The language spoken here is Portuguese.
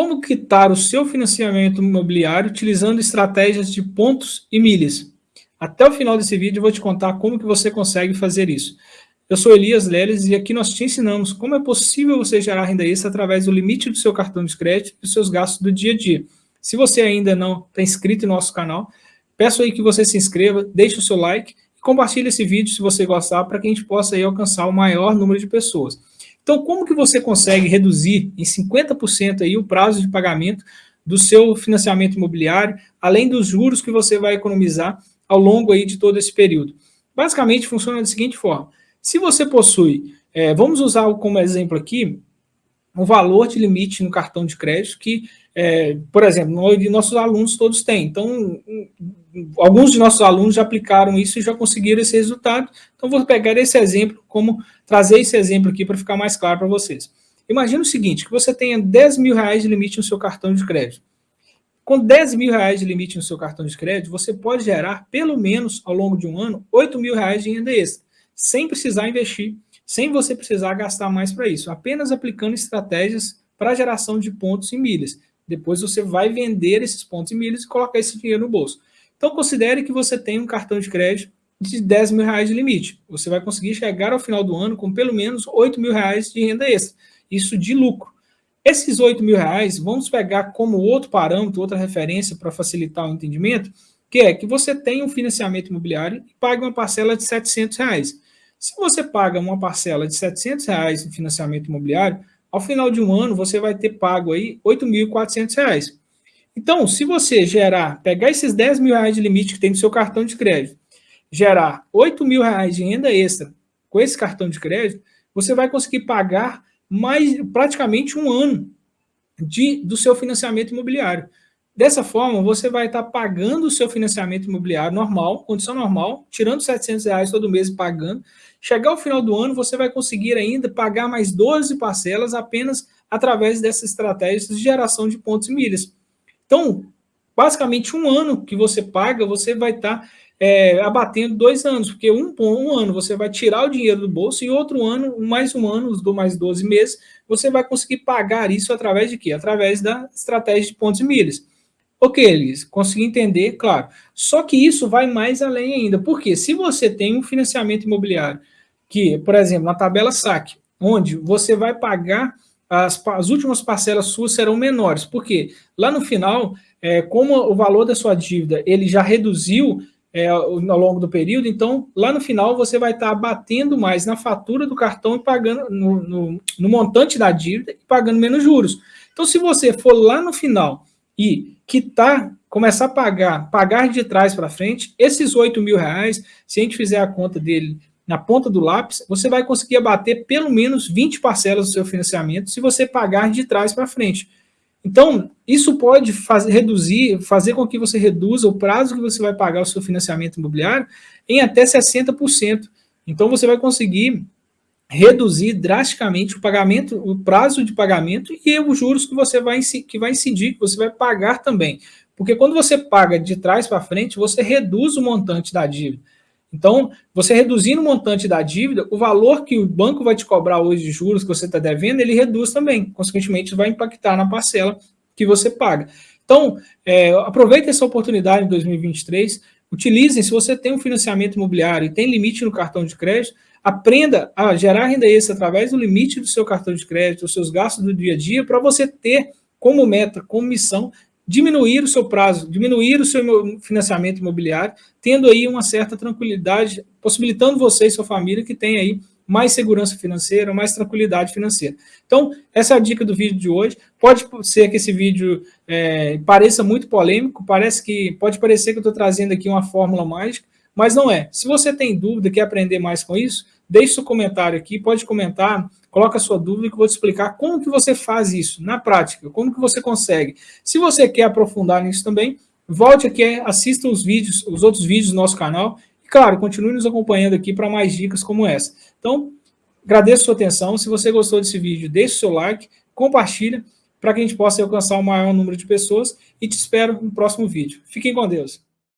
como quitar o seu financiamento imobiliário utilizando estratégias de pontos e milhas. Até o final desse vídeo eu vou te contar como que você consegue fazer isso. Eu sou Elias Leles e aqui nós te ensinamos como é possível você gerar renda extra através do limite do seu cartão de crédito e dos seus gastos do dia a dia. Se você ainda não está inscrito no nosso canal, peço aí que você se inscreva, deixe o seu like e compartilhe esse vídeo se você gostar para que a gente possa aí alcançar o maior número de pessoas. Então, como que você consegue reduzir em 50% aí o prazo de pagamento do seu financiamento imobiliário, além dos juros que você vai economizar ao longo aí de todo esse período? Basicamente, funciona da seguinte forma. Se você possui, é, vamos usar como exemplo aqui, o valor de limite no cartão de crédito que, é, por exemplo, nossos alunos todos têm. Então, alguns de nossos alunos já aplicaram isso e já conseguiram esse resultado. Então, vou pegar esse exemplo, como trazer esse exemplo aqui para ficar mais claro para vocês. Imagina o seguinte, que você tenha 10 mil reais de limite no seu cartão de crédito. Com 10 mil reais de limite no seu cartão de crédito, você pode gerar, pelo menos ao longo de um ano, 8 mil reais de renda extra, sem precisar investir sem você precisar gastar mais para isso, apenas aplicando estratégias para geração de pontos e milhas. Depois você vai vender esses pontos e milhas e colocar esse dinheiro no bolso. Então considere que você tem um cartão de crédito de 10 mil reais de limite. Você vai conseguir chegar ao final do ano com pelo menos 8 mil reais de renda extra. Isso de lucro. Esses 8 mil reais, vamos pegar como outro parâmetro, outra referência para facilitar o entendimento, que é que você tem um financiamento imobiliário e pague uma parcela de 700 reais. Se você paga uma parcela de 700 reais em financiamento imobiliário, ao final de um ano você vai ter pago aí 8.400 reais. Então, se você gerar, pegar esses 10 mil reais de limite que tem no seu cartão de crédito, gerar 8 mil reais de renda extra com esse cartão de crédito, você vai conseguir pagar mais praticamente um ano de, do seu financiamento imobiliário. Dessa forma, você vai estar pagando o seu financiamento imobiliário normal, condição normal, tirando 700 reais todo mês pagando. Chegar ao final do ano, você vai conseguir ainda pagar mais 12 parcelas apenas através dessas estratégias de geração de pontos e milhas. Então, basicamente um ano que você paga, você vai estar é, abatendo dois anos, porque um, um ano você vai tirar o dinheiro do bolso e outro ano, mais um ano, os mais 12 meses, você vai conseguir pagar isso através de quê? Através da estratégia de pontos e milhas. Ok, eles consegui entender, claro. Só que isso vai mais além ainda. Porque se você tem um financiamento imobiliário, que, por exemplo, na tabela SAC, onde você vai pagar, as, as últimas parcelas suas serão menores. Porque lá no final, é, como o valor da sua dívida ele já reduziu é, ao longo do período, então lá no final você vai estar batendo mais na fatura do cartão e pagando no, no, no montante da dívida e pagando menos juros. Então, se você for lá no final e quitar, começar a pagar, pagar de trás para frente, esses 8 mil reais, se a gente fizer a conta dele na ponta do lápis, você vai conseguir abater pelo menos 20 parcelas do seu financiamento se você pagar de trás para frente. Então, isso pode fazer, reduzir, fazer com que você reduza o prazo que você vai pagar o seu financiamento imobiliário em até 60%. Então, você vai conseguir reduzir drasticamente o pagamento, o prazo de pagamento e os juros que você vai, que vai incidir, que você vai pagar também. Porque quando você paga de trás para frente, você reduz o montante da dívida. Então, você reduzindo o montante da dívida, o valor que o banco vai te cobrar hoje de juros que você está devendo, ele reduz também. Consequentemente, vai impactar na parcela que você paga. Então, é, aproveite essa oportunidade em 2023, utilizem, se você tem um financiamento imobiliário e tem limite no cartão de crédito, Aprenda a gerar renda extra através do limite do seu cartão de crédito, os seus gastos do dia a dia, para você ter como meta, como missão, diminuir o seu prazo, diminuir o seu financiamento imobiliário, tendo aí uma certa tranquilidade, possibilitando você e sua família que tenha aí mais segurança financeira, mais tranquilidade financeira. Então, essa é a dica do vídeo de hoje. Pode ser que esse vídeo é, pareça muito polêmico, parece que pode parecer que eu estou trazendo aqui uma fórmula mágica, mas não é. Se você tem dúvida, quer aprender mais com isso, deixe seu comentário aqui, pode comentar, coloca sua dúvida que eu vou te explicar como que você faz isso na prática, como que você consegue. Se você quer aprofundar nisso também, volte aqui, assista os vídeos, os outros vídeos do nosso canal e, claro, continue nos acompanhando aqui para mais dicas como essa. Então, agradeço a sua atenção. Se você gostou desse vídeo, deixe seu like, compartilha para que a gente possa alcançar o maior número de pessoas e te espero no próximo vídeo. Fiquem com Deus.